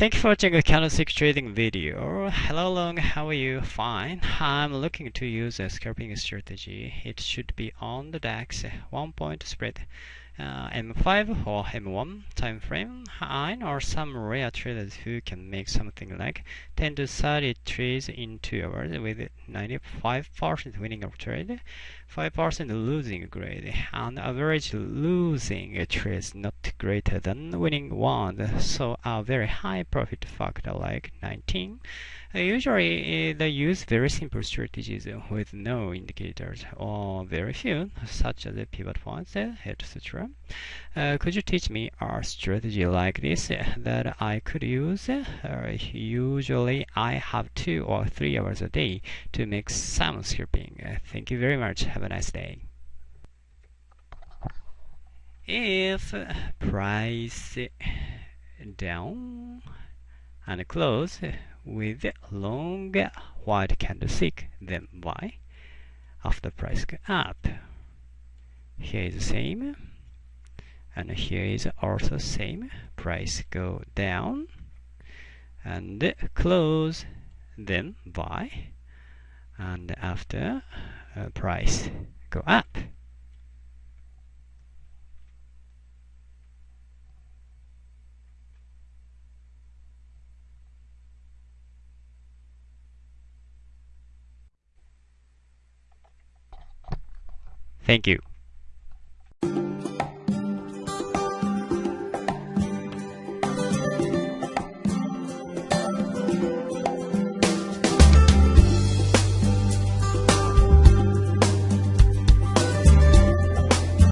Thank you for watching a candlestick trading video. Hello Long, how are you? Fine. I'm looking to use a scalping strategy. It should be on the DAX, one point spread. Uh, M5 or M1 time frame. I know some rare traders who can make something like 10 to 30 trades in 2 hours with 95% winning of trade, 5% losing grade, and average losing trades not greater than winning one, so a very high profit factor like 19. Uh, usually uh, they use very simple strategies with no indicators or very few, such as the pivot points, etc. Uh, could you teach me a strategy like this that I could use? Uh, usually I have two or three hours a day to make some scalping. Uh, thank you very much. Have a nice day. If price down and close with long white candlestick, then buy after price go up. Here is the same, and here is also same. Price go down and close, then buy, and after uh, price go up. Thank you.